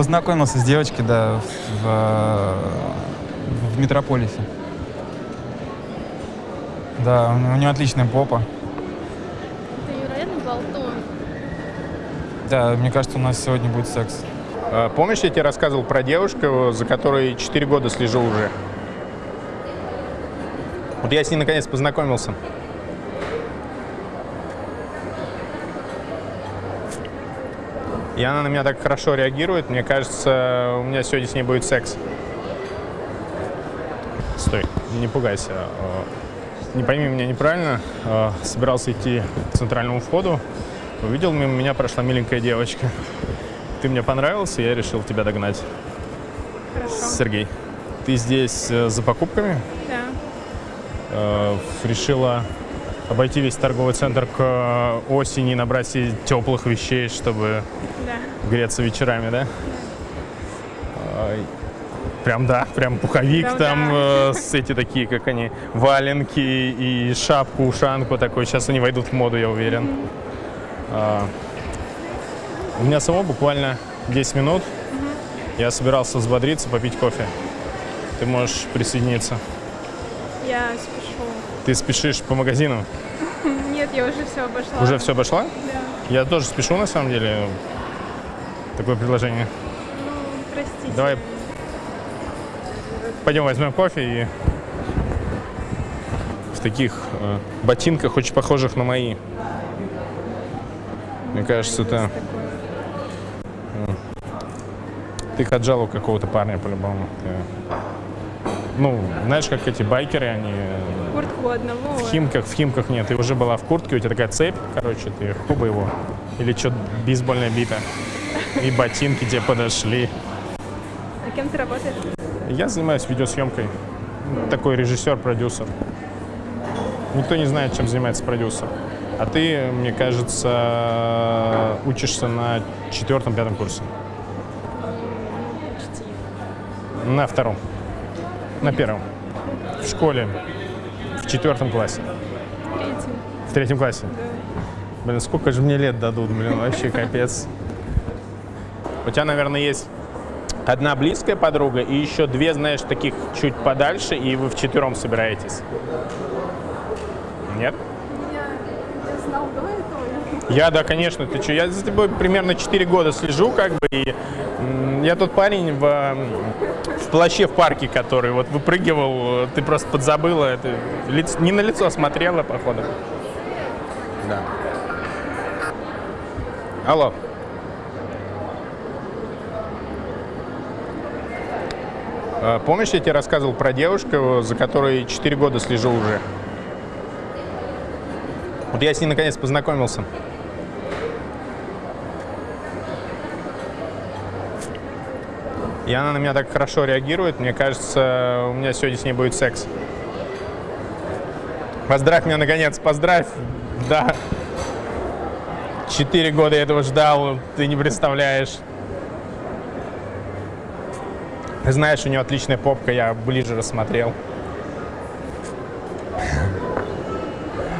Познакомился с девочкой, да, в, в, в Метрополисе. Да, у нее отличная попа. Ты невероятно болтун. Да, мне кажется, у нас сегодня будет секс. А, Помнишь, я тебе рассказывал про девушку, за которой 4 года слежу уже? Вот я с ней наконец познакомился. И она на меня так хорошо реагирует, мне кажется, у меня сегодня с ней будет секс. Стой, не пугайся. А, Не пойми меня неправильно. А, Собирался идти к центральному входу. Увидел, мимо меня прошла миленькая девочка. Ты мне понравился, я решил тебя догнать. Хорошо. Сергей, ты здесь э, за покупками? Да. Э, решила обойти весь торговый центр к э, осени, набрать себе теплых вещей, чтобы Да. греться вечерами, да? Прям да, прям пуховик Прям там, да. э, с эти такие, как они, валенки и шапку, ушанку такой. Сейчас они войдут в моду, я уверен. А, у меня самого буквально 10 минут. Я собирался взбодриться, попить кофе. Ты можешь присоединиться. Я спешу. Ты спешишь по магазину? Нет, я уже все обошла. Уже все обошла? Да. Я тоже спешу, на самом деле. Такое предложение. Ну, простите. Давай. Пойдем возьмем кофе и в таких э, ботинках, очень похожих на мои. Мне кажется, это... э, Ты отжал у какого-то парня по-любому. Ну, знаешь, как эти байкеры, они э, Куртку одного. в химках, в химках нет. Ты уже была в куртке, у тебя такая цепь, короче, ты хуба его. Или что, бейсбольная бита. И ботинки тебе подошли. А кем ты работаешь? Я занимаюсь видеосъемкой. Такой режиссер, продюсер. Никто не знает, чем занимается продюсер. А ты, мне кажется, учишься на четвертом-пятом курсе. Почти. На втором. На первом. В школе. В четвертом классе. Третий. В третьем классе. Да. Блин, сколько же мне лет дадут, блин, вообще капец. У тебя, наверное, есть одна близкая подруга и еще две, знаешь, таких чуть подальше, и вы вчетвером собираетесь. Нет? Я, я знал до этого. Я, да, конечно, ты что, я за тобой примерно 4 года слежу, как бы, и я тот парень в, в плаще в парке, который вот выпрыгивал, ты просто подзабыла, это лиц- не на лицо смотрела, походу. Да. Алло. А, Помнишь, я тебе рассказывал про девушку, за которой 4 года слежу уже? Вот я с ней наконец познакомился. И она на меня так хорошо реагирует, мне кажется, у меня сегодня с ней будет секс. Поздравь меня, наконец, поздравь. Да. Четыре года я этого ждал, ты не представляешь. Ты знаешь, у нее отличная попка, я ближе рассмотрел.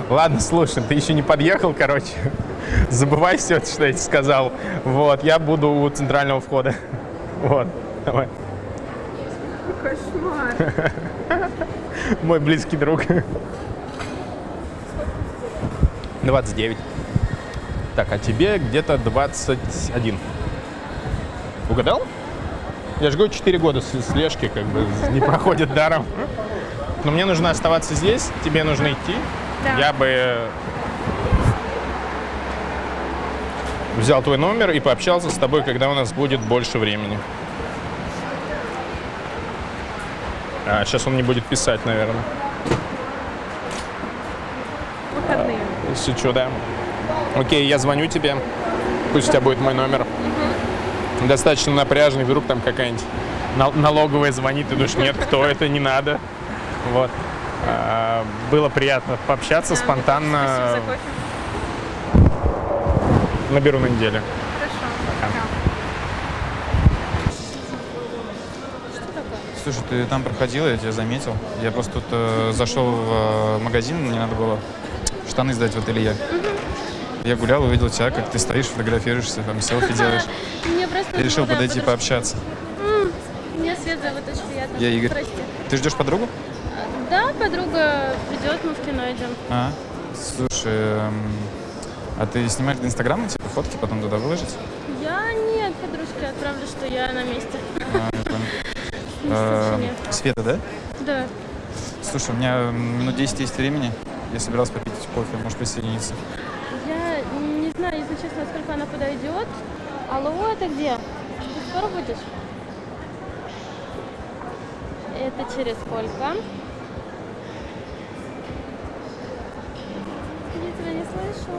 Ладно, слушай, ты еще не подъехал, короче. Забывай все, что я тебе сказал. Вот, я буду у центрального входа. Вот, давай. Кошмар. Мой близкий друг. 29. Так, а тебе где-то 21. Угадал? Я же говорю, 4 года с- слежки как бы не проходит даром. Но мне нужно оставаться здесь, тебе нужно идти. Да. Я бы взял твой номер и пообщался с тобой, когда у нас будет больше времени. А, сейчас он не будет писать, наверное. Выходные. Шучу, да. Окей, я звоню тебе. Пусть у тебя будет мой номер. Достаточно напряжный, вдруг там какая-нибудь нал- налоговая звонит, ты думаешь, нет, кто это, не надо. Вот. А, Было приятно пообщаться Да. спонтанно. Наберу на неделю. Хорошо. Пока. Что такое? Слушай, ты там проходила, я тебя заметил. Я просто тут э, зашел в э, магазин, мне надо было штаны сдать в ателье. Я гулял, увидел тебя, как ты стоишь, фотографируешься, там селфи делаешь. Мне просто... И решил подойти пообщаться. Меня Свет зовут, очень приятно. Я Игорь. Прости. Ты ждешь подругу? Да, подруга придет, мы в кино идем. А, слушай, эм, а ты снимаешь для Инстаграма, типа, фотки потом туда выложить? Я нет, подружке отправлю, что я на месте. А, стороне. Света, да? Да. Слушай, у меня минут 10 есть времени. Я собирался попить кофе, можешь присоединиться. Я не знаю, если честно, сколько она подойдет. Алло, это где? Ты скоро будешь? Это через сколько? Я тебя не слышу.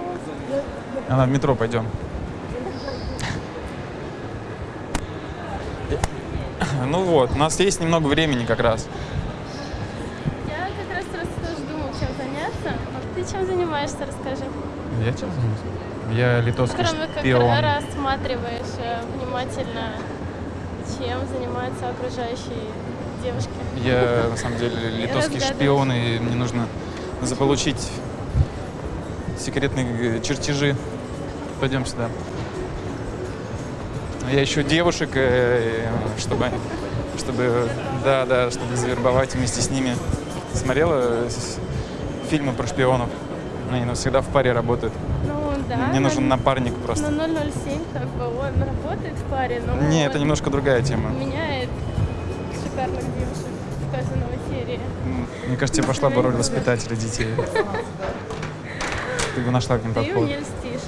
Она в метро, пойдем. Ну вот, у нас есть немного времени как раз. Я как раз тоже думал, чем заняться. Ты чем занимаешься, расскажи. Я чем занимаюсь? Я литовский Кроме как шпион. ра- рассматриваешь э, внимательно, чем занимаются окружающие девушки. Я, на самом деле, литовский шпион, и мне нужно заполучить секретные э, чертежи. Пойдем сюда. Я ищу девушек, э, чтобы, чтобы, да, да, чтобы завербовать вместе с ними. Смотрела фильмы про шпионов? Они ну, всегда в паре работают. Ну да. Мне нужен на- напарник просто. На 007 как бы он работает в паре, но Не, это немножко другая тема. меняет шикарных девушек в каждой новой серии. Мне кажется, тебе пошла бы роль воспитателя детей. Ты бы нашла к ним подход. мне льстишь.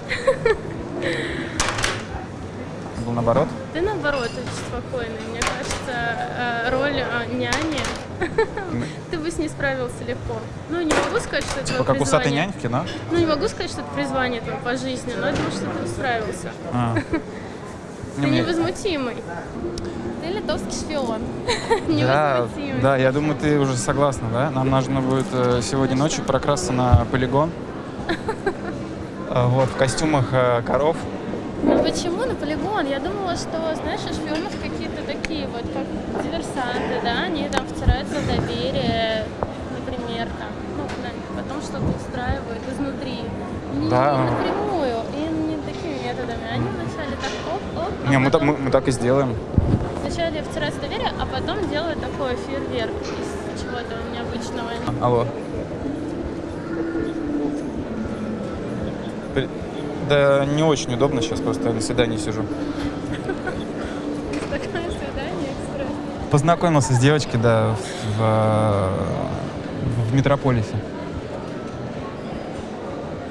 Был наоборот? Ты наоборот очень спокойный. Мне кажется, э, роль э, няни ты бы с ней справился легко. Ну, не могу сказать, что это Типа как усатый нянь в кино? Ну, не могу сказать, что это призвание твое по жизни, но я думаю, что ты справился. А. Ты невозмутимый. Ты литовский шпион. Да, Невозмутимый. да, я думаю, ты уже согласна, да? Нам нужно будет э, сегодня ночью прокрасться на полигон. Э, Вот, в костюмах коров. Ну почему на полигон? Я думала, что, знаешь, у шпионов какие-то такие вот, как диверсанты, да, они там втираются в доверие, например, там, ну, потом что-то устраивают изнутри. Не, Да. не напрямую, и не такими методами. Они вначале так оп-оп, а Не, мы, так- потом мы, мы так и сделаем. вначале втираются в доверие, а потом делают такой фейерверк из чего-то необычного. Алло. Да не очень удобно сейчас, просто на свидании сижу. Такое свидание. Познакомился с девочкой, да, в, э, в метрополисе.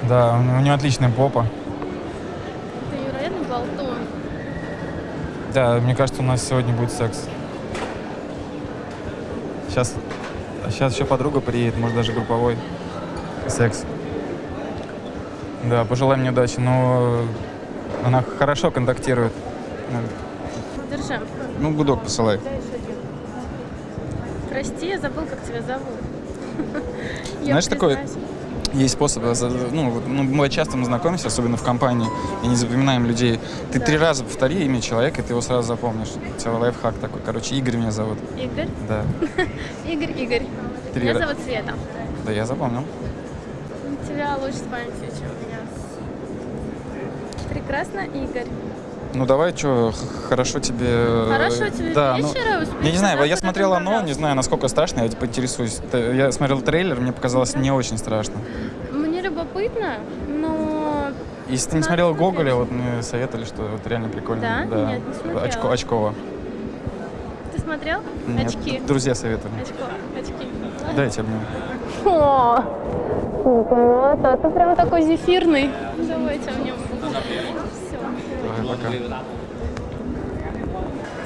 Да, у нее отличная попа. Ты невероятный болтун. Да, мне кажется, у нас сегодня будет секс. Сейчас, сейчас еще подруга приедет, может даже групповой секс. Да, пожелай мне удачи, но она хорошо контактирует. Держи. Ну, гудок посылай. Прости, я забыл, как тебя зовут. Знаешь, такое- признаюсь. Есть способ, э, ну, вот, ну, мы часто мы знакомимся, особенно в компании, и не запоминаем людей. Ты Да. три раза повтори имя человека, и ты его сразу запомнишь. У тебя лайфхак такой. Короче, Игорь меня зовут. Игорь. Да. Игорь, Игорь. Три Меня ра- зовут Света. Да, я запомнил. У тебя лучше с памятью, чем у меня. Прекрасно, Игорь. Ну давай, что, хорошо тебе... э, Хорошо тебе да, ну, вечера, успехов, Я не знаю, я смотрел оно, не знаю, насколько страшно, я типа интересуюсь. Я смотрел трейлер, мне показалось не очень страшно. Мне любопытно, но... Если ты не Надо смотрел смотреть. Гоголя, вот мне советовали, что вот реально прикольно. Да? Нет, не смотрела. Очко, очково. Ты смотрел? Нет, Очки. друзья советовали. Очко, очки. Дайте обниму. О, вот, а ты прям такой зефирный. Давайте. Давай, пока.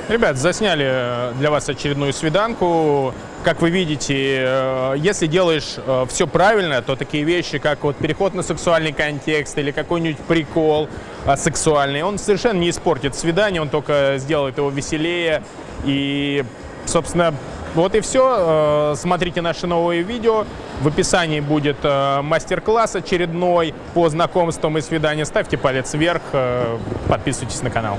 Ребят, засняли э, для вас очередную свиданку. Как вы видите, э, если делаешь все правильно, то такие вещи, как вот переход на сексуальный контекст или какой-нибудь прикол э, сексуальный, он совершенно не испортит свидание, он только сделает его веселее. И, собственно, вот и все. Смотрите наши новые видео. В описании будет э, мастер-класс очередной по знакомствам и свиданию. Ставьте палец вверх, э, подписывайтесь на канал.